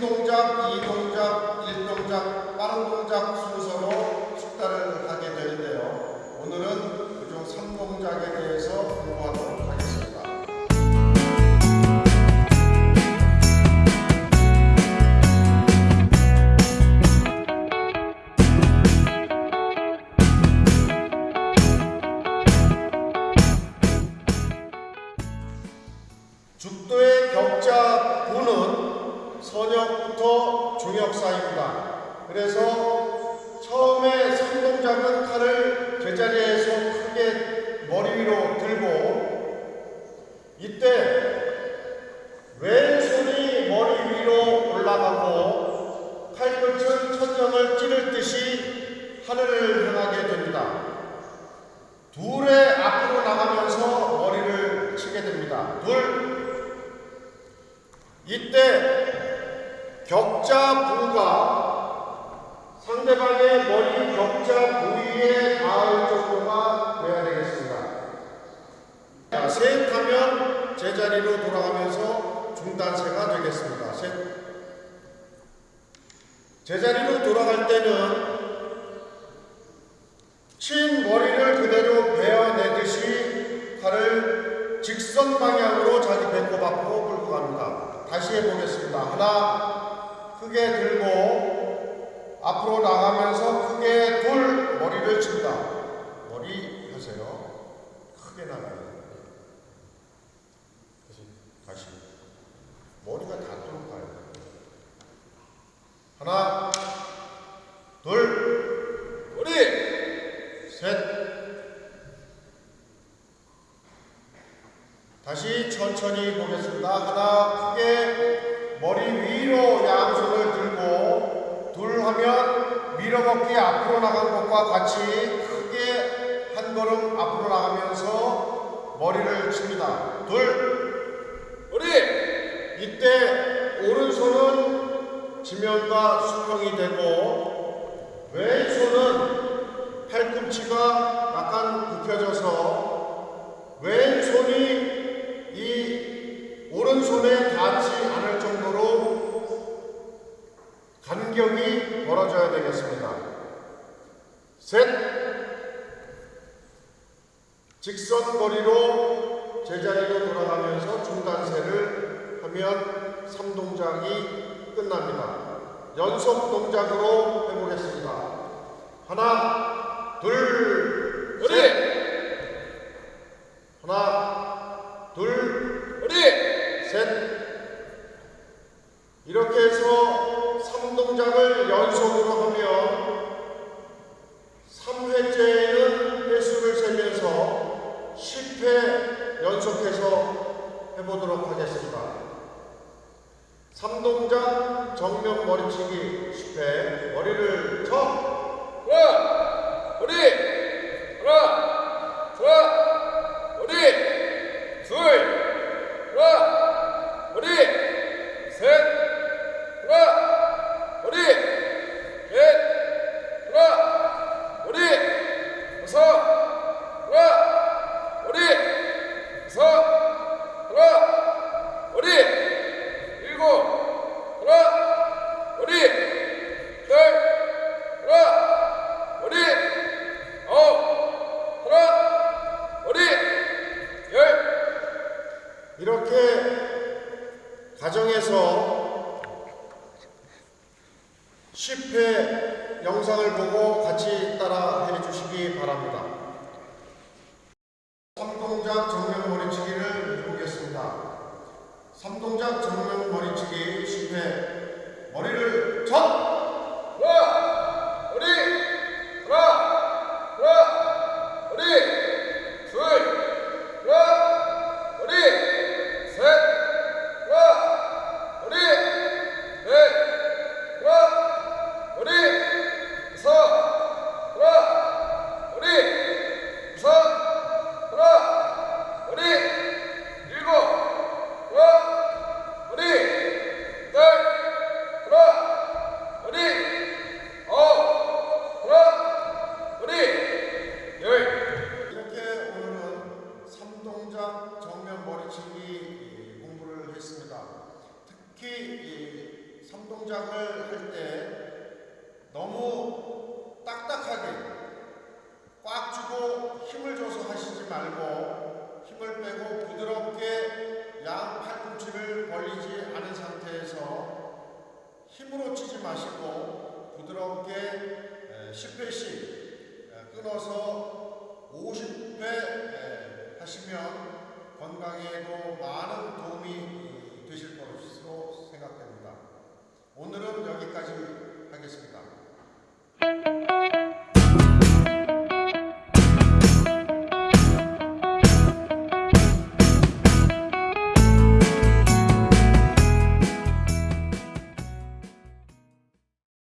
동작, 2동작, 1동작, 빠른 동작 순서로 숙달을 하게 되는데요. 오늘은 그중 3동작에 대해서 공부하도록 하겠습니다. 죽도의 격자 선역부터 중역 사이입니다. 그래서 처음에 삼동작은 칼을 제자리에서 크게 머리 위로 들고 이때 왼손이 머리 위로 올라가고 칼끝은 천정을 찌를 듯이 하늘을 향하게 됩니다. 둘의 앞으로 나가면서 머리를 치게 됩니다. 둘. 이때 격자 부가 상대방의 머리 격자 부위에 닿을 정도가 돼야 되겠습니다. 자, 셋 하면 제자리로 돌아가면서 중단세가 되겠습니다. 셋. 제자리로 돌아갈 때는 친 머리를 그대로 베어내듯이 칼을 직선 방향으로 자기 배꼽 앞으로 끌고 갑니다. 다시 해보겠습니다. 하나, 크게 들고 앞으로 나가면서 크게 둘 머리를 친다. 머리 하세요. 크게 나가요. 다시, 다시. 머리가 닿도록 가요. 하나, 둘, 우리 셋. 다시 천천히 보겠습니다. 하나, 크게 머리 위로 둘 하면 밀어먹기 앞으로 나간 것과 같이 크게 한 걸음 앞으로 나가면서 머리를 칩니다. 둘. 우리 이때 오른손은 지면과 수평이 되고 왼손은 팔꿈치가 약간 굽혀져서 왼손이 이 오른손에 닿지 않을 정도로 간격이 벌어져야 되겠습니다. 셋 직선 거리로 제자리로 돌아가면서 중단세를 하면 3동작이 끝납니다. 연속 동작으로 해보겠습니다. 하나, 둘, 우리 셋. 하나, 둘, 우리 셋. 이렇게 해서 3동작을 연속으로 하면 3회째에는 횟수를 세면서 10회 연속해서 해보도록 하겠습니다. 3동작 정면 머리치기 10회 머리를 쳐 하나 우리 하나 하나 우리 둘 하나 우리 셋 하나 우리 넷 하나 우리 다섯 하나 우리 여섯 하나 우리 일곱 하나 우리 열 하나 우리 아홉 하나 우리 열 이렇게 가정에서 10회 영상을 보고 같이 따라 해주시기 바랍니다. 3동작 정면 머리치기를 해보겠습니다. 3동작 정면 머리치기 10회 머리를 첫! 하나 우리 하나 하나 우리 둘 하나 우리 셋 하나 우리 넷 하나 우리 다섯 하나 우리 3단 정면 머리치기 공부를 했습니다. 특히 이 삼 동작을 할 때 너무 딱딱하게 꽉 주고 힘을 줘서 하시지 말고 힘을 빼고 부드럽게 양 팔꿈치를 벌리지 않은 상태에서 힘으로 치지 마시고 부드럽게 10회씩 끊어서 50회 하시면 건강에도 많은 도움이 되실 거라고 오늘은 여기까지 하겠습니다.